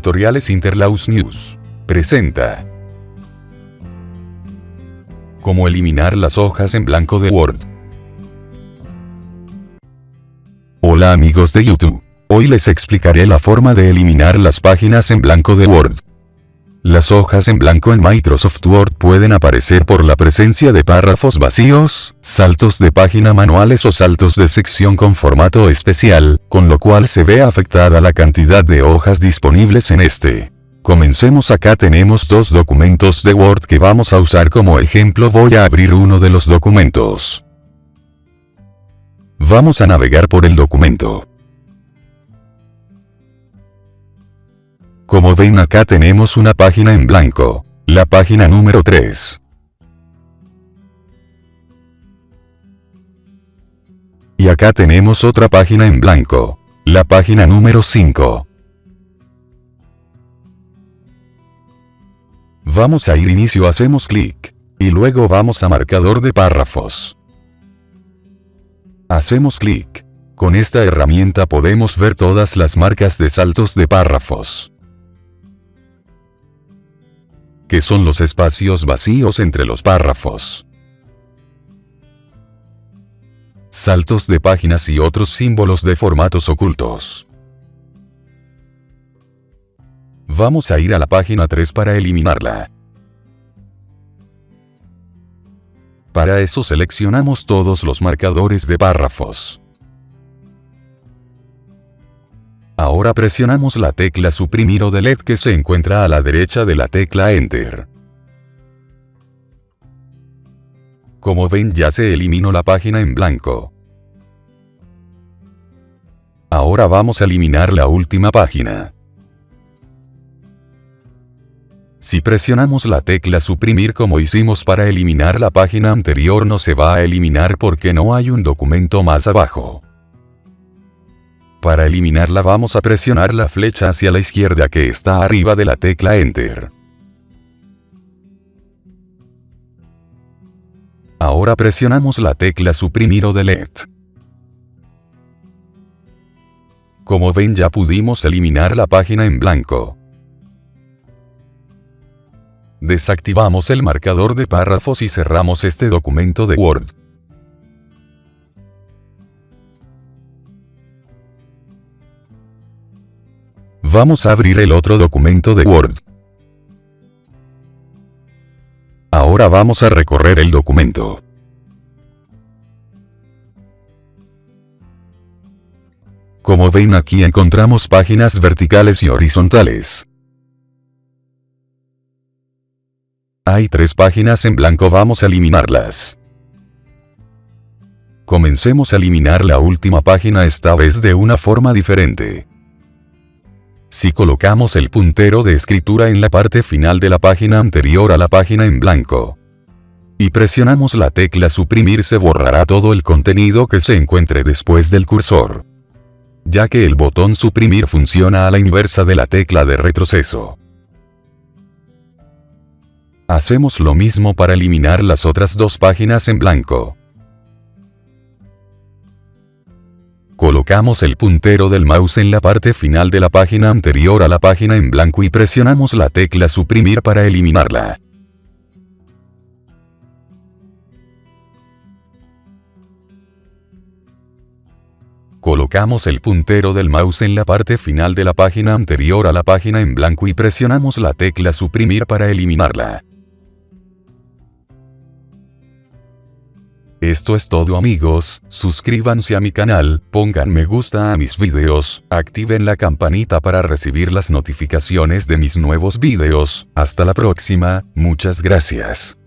Tutoriales Interlaus News. Presenta. Cómo eliminar las hojas en blanco de Word. Hola amigos de YouTube. Hoy les explicaré la forma de eliminar las páginas en blanco de Word. Las hojas en blanco en Microsoft Word pueden aparecer por la presencia de párrafos vacíos, saltos de página manuales o saltos de sección con formato especial, con lo cual se ve afectada la cantidad de hojas disponibles en este. Comencemos acá tenemos dos documentos de Word que vamos a usar como ejemplo voy a abrir uno de los documentos. Vamos a navegar por el documento. Como ven acá tenemos una página en blanco. La página número 3. Y acá tenemos otra página en blanco. La página número 5. Vamos a ir inicio hacemos clic. Y luego vamos a marcador de párrafos. Hacemos clic. Con esta herramienta podemos ver todas las marcas de saltos de párrafos que son los espacios vacíos entre los párrafos. Saltos de páginas y otros símbolos de formatos ocultos. Vamos a ir a la página 3 para eliminarla. Para eso seleccionamos todos los marcadores de párrafos. Ahora presionamos la tecla suprimir o delete que se encuentra a la derecha de la tecla Enter. Como ven ya se eliminó la página en blanco. Ahora vamos a eliminar la última página. Si presionamos la tecla suprimir como hicimos para eliminar la página anterior no se va a eliminar porque no hay un documento más abajo. Para eliminarla vamos a presionar la flecha hacia la izquierda que está arriba de la tecla Enter. Ahora presionamos la tecla suprimir o delete. Como ven ya pudimos eliminar la página en blanco. Desactivamos el marcador de párrafos y cerramos este documento de Word. Vamos a abrir el otro documento de Word. Ahora vamos a recorrer el documento. Como ven aquí encontramos páginas verticales y horizontales. Hay tres páginas en blanco vamos a eliminarlas. Comencemos a eliminar la última página esta vez de una forma diferente. Si colocamos el puntero de escritura en la parte final de la página anterior a la página en blanco, y presionamos la tecla suprimir se borrará todo el contenido que se encuentre después del cursor. Ya que el botón suprimir funciona a la inversa de la tecla de retroceso. Hacemos lo mismo para eliminar las otras dos páginas en blanco. Colocamos el puntero del mouse en la parte final de la página anterior a la página en blanco y presionamos la tecla suprimir para eliminarla. Colocamos el puntero del mouse en la parte final de la página anterior a la página en blanco y presionamos la tecla suprimir para eliminarla. Esto es todo amigos, suscríbanse a mi canal, pongan me gusta a mis videos, activen la campanita para recibir las notificaciones de mis nuevos videos, hasta la próxima, muchas gracias.